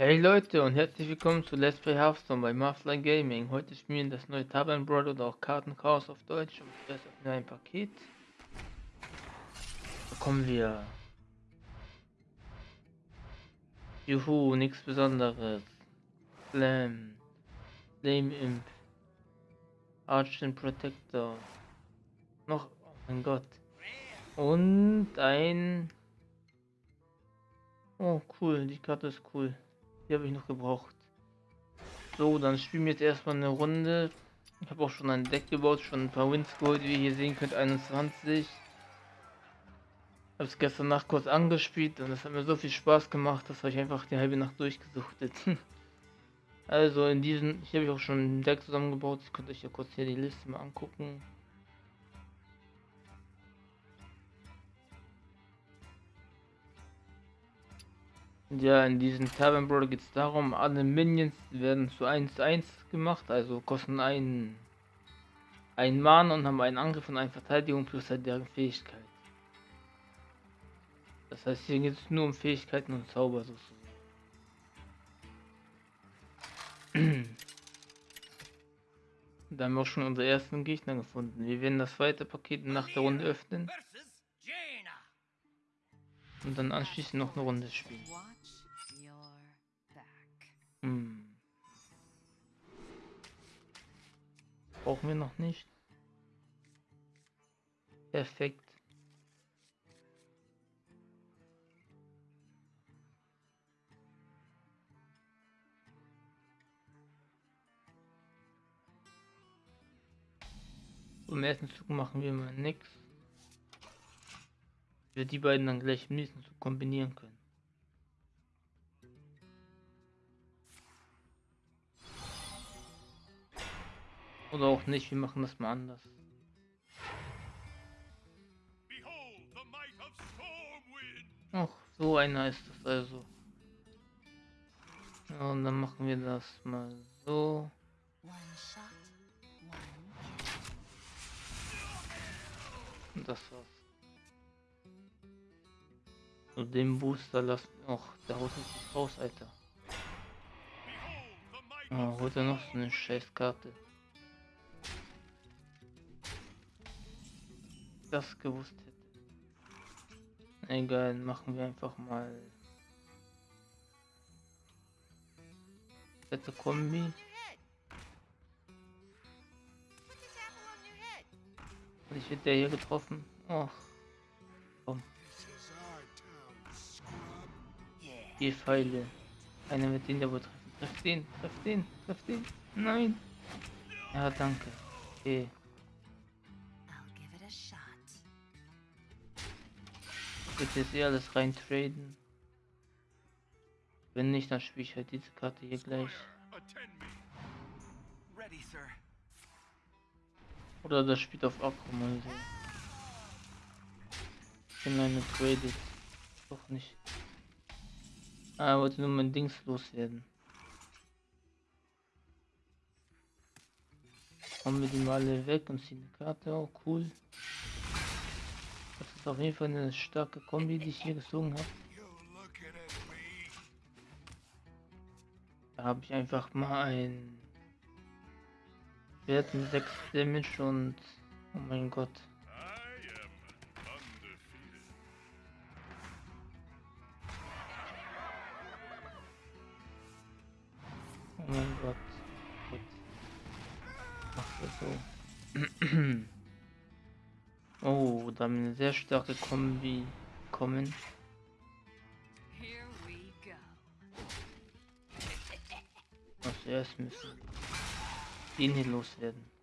Hey Leute und herzlich willkommen zu Let's Play Hearthstone bei Marfly Gaming. Heute spielen das neue Brawl oder auch Kartenchaos auf Deutsch und zuerst öffnen ein Paket. Bekommen wir. Juhu, nichts besonderes. Slam. Flame Imp. Archon Protector. Noch, oh mein Gott. Und ein... Oh cool, die Karte ist cool. Die habe ich noch gebraucht. So, dann spielen wir jetzt erstmal eine Runde. Ich habe auch schon ein Deck gebaut, schon ein paar Wins geholt, wie ihr hier sehen könnt, 21. Habe es gestern Nacht kurz angespielt und es hat mir so viel Spaß gemacht, dass ich einfach die halbe Nacht durchgesuchtet. also in diesem, hier habe ich auch schon ein Deck zusammengebaut. Ich könnt euch ja kurz hier die Liste mal angucken. Ja, in diesem Tavern Brawl geht es darum, alle Minions werden zu 1 1 gemacht, also kosten einen, einen Mann und haben einen Angriff und eine Verteidigung plus halt deren Fähigkeit. Das heißt, hier geht es nur um Fähigkeiten und Zauber sozusagen. da haben wir auch schon unsere ersten Gegner gefunden. Wir werden das zweite Paket nach der Runde öffnen. Und dann anschließend noch eine Runde spielen. Hm. Brauchen wir noch nicht. Perfekt. Im ersten Zug machen wir mal nichts. Wir die beiden dann gleich im nächsten Zug kombinieren können. Oder auch nicht, wir machen das mal anders. Ach, so einer ist das also. Ja, und dann machen wir das mal so. Und das war's. Und den Booster lassen. Och, der haut nicht raus, Alter. Oh, holt er noch so eine Scheißkarte. das gewusst hätte. Egal, machen wir einfach mal. Letzte Kombi. Ich werde der hier getroffen. Och. Vier Pfeile. Einer wird den der wohl treffen. Treff den, treff den, treff den. Nein. Ja, danke. Okay. würde jetzt eh alles rein traden. Wenn nicht, dann spiele ich halt diese Karte hier gleich. Oder das spielt auf Akku mal so. Ich bin eine traded. Doch nicht. Ah, wollte nur mein Dings loswerden. Haben wir die mal alle weg und ziehen die Karte auch cool auf jeden Fall eine starke Kombi, die ich hier gezogen habe. Da habe ich einfach mal ein Wert mit 6 Damage und oh mein Gott. Mein Gott. Gut. Mach das so. Oh, da haben wir eine sehr starke Kombi kommen. Was erst müssen den hier loswerden.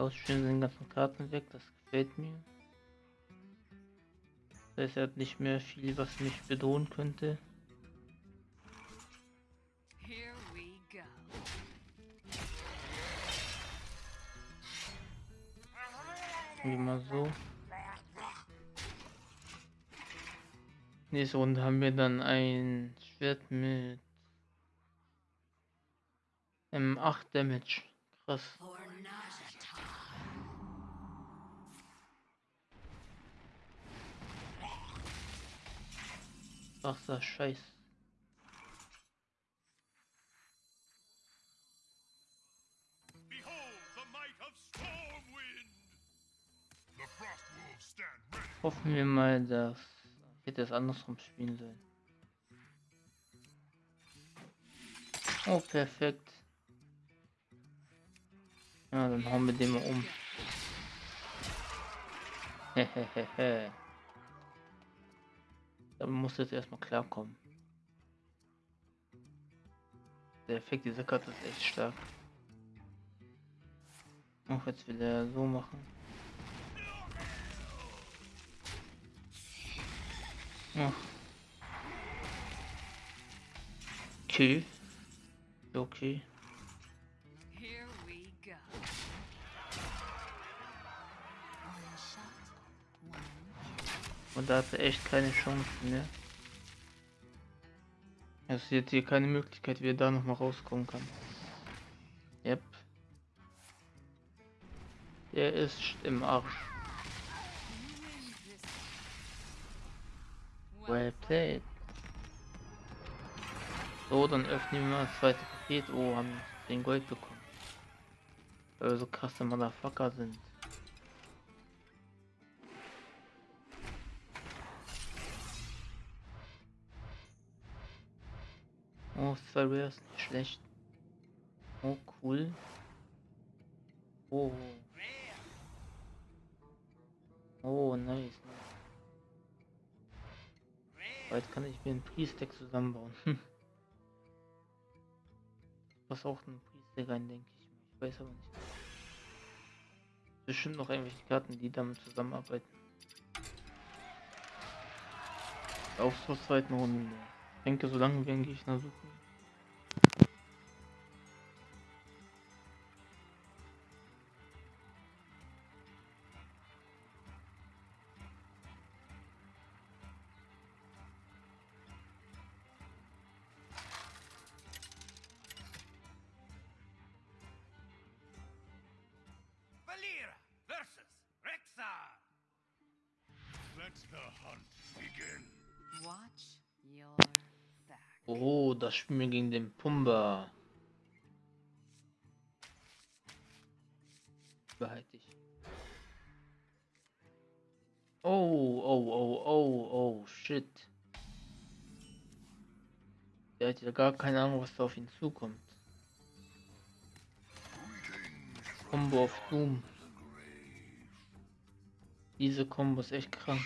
Ausstellen den ganzen Karten weg, das gefällt mir. Das heißt, er hat nicht mehr viel, was mich bedrohen könnte. Wie mal so. Nächste Runde haben wir dann ein Schwert mit Ähm, 8 Damage. Krass. Stand ready. Hoffen wir mal, dass hätte es andersrum spielen sollen. Oh, perfekt. Ja, dann hauen wir den mal um. Hehehehe. Damit muss jetzt erstmal klarkommen. Der Effekt dieser Karte ist echt stark. Auch jetzt wieder so machen. Ach. Okay. Okay. Und da hat er echt keine Chance mehr. Es ist hier keine Möglichkeit, wie er da nochmal rauskommen kann. Yep. Der ist im Arsch. Well played. So, dann öffnen wir mal das zweite Paket. Oh, haben 10 Gold bekommen. Weil wir so krasse Motherfucker sind. Oh, zwei Rares, nicht schlecht. Oh, cool. Oh. Oh, nice. Bald kann ich mir ein Priest-Deck zusammenbauen. Was auch ein Priest-Deck rein, denke ich. Ich weiß aber nicht. Bestimmt noch irgendwelche Karten, die damit zusammenarbeiten. Auf zur zweiten Runde. Ich denke, so lange wir einen Gegner suchen. Valera versus Rexar. Let the hunt begin. Oh, das spielen wir gegen den Pumba. Behalte ich. Oh, oh, oh, oh, oh, shit. Der hat ja gar keine Ahnung, was da auf ihn zukommt. Combo auf Doom. Diese Combo ist echt krank.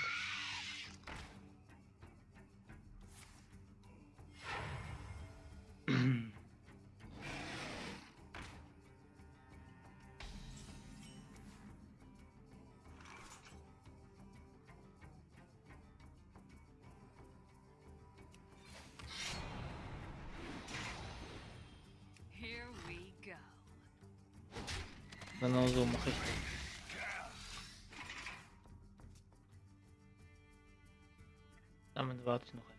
Genau so mache ich das. Damit warte ich noch ein.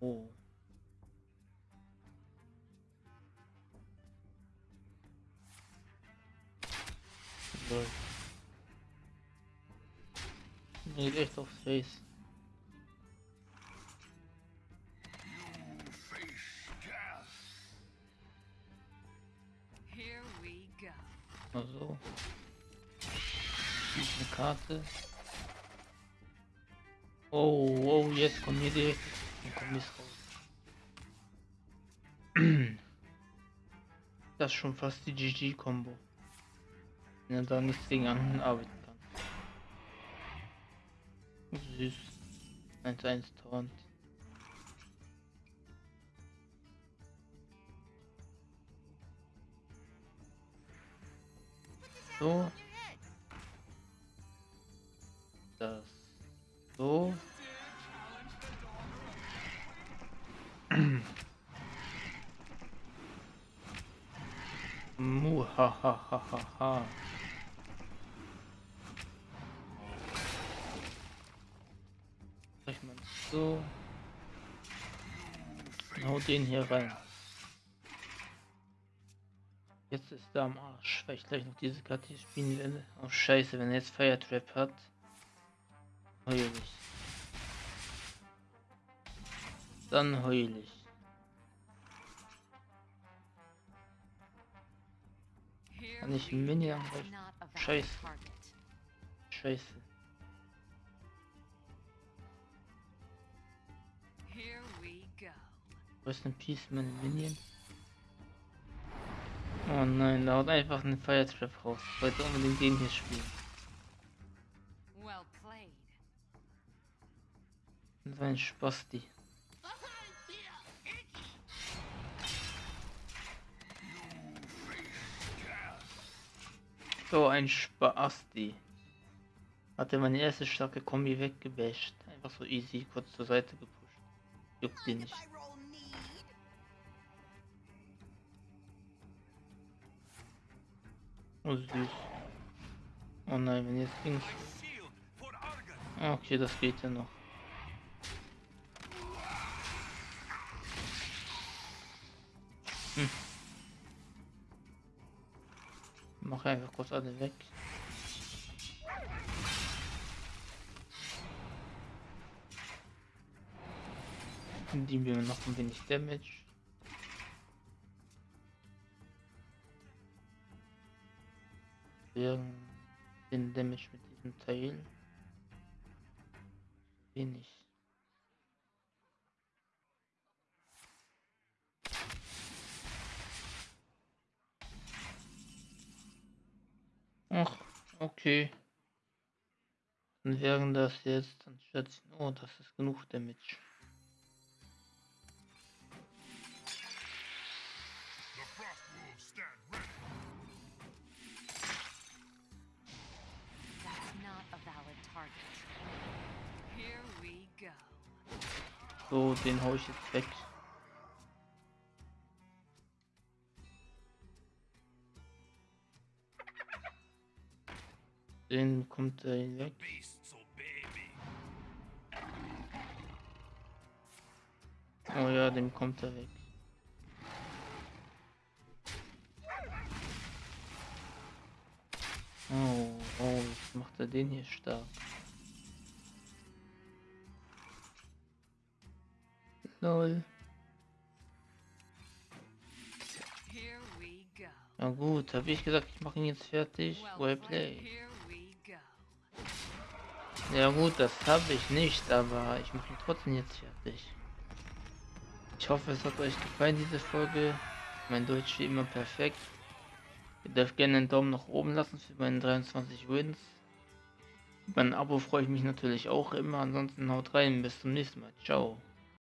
Oh. Lol. Geht echt aufs Face. Hier ist eine Karte. Oh, oh, jetzt kommt hier direkt Kommiss raus. Das ist schon fast die GG-Kombo. Wenn er da nichts gegen anderen arbeiten kann. Süß. 1-1 Taunt. So. Das. So. Mu, ha, ha, ha, ha, ha. Sag ich mal. So. Hau den hier rein. Jetzt ist er am Arsch, weil ich gleich noch diese Karte spielen werde. Oh scheiße, wenn er jetzt Fire Trap hat. Heul ich. Dann heul ich. Kann ich Minion angreifen? Scheiße. Scheiße. Here we go. Rest in Peace, meine Minions. Oh nein, da haut einfach ein Fire Trap raus. Ich wollte unbedingt den hier spielen. Well played. Das war ein Spasti. So ein Spasti. Hatte meine erste starke Kombi weggebasht. Einfach so easy, kurz zur Seite gepusht. Juckt die nicht. Oh süß. Oh nein, wenn jetzt links. Okay, das geht ja noch. Hm. Mach einfach kurz alle weg. Die wir noch ein wenig Damage. Wir den Damage mit diesem Teil. Wenig. Ach, okay. Dann wären das jetzt anstatt. Oh, das ist genug Damage. So, den hau ich jetzt weg. Den kommt er weg. Beasts obey me. Oh ja, dem kommt er weg. Oh, oh, jetzt macht er den hier stark. Lol. Na gut, habe ich gesagt, ich mache ihn jetzt fertig. Well Well played. play. Here we go. Ja gut, das habe ich nicht, aber ich mache ihn trotzdem jetzt fertig. Ich hoffe, es hat euch gefallen, diese Folge. Mein Deutsch wie immer perfekt. Ihr dürft gerne einen Daumen nach oben lassen für meine 23 Wins. Über ein Abo freue ich mich natürlich auch immer. Ansonsten haut rein. Bis zum nächsten Mal. Ciao.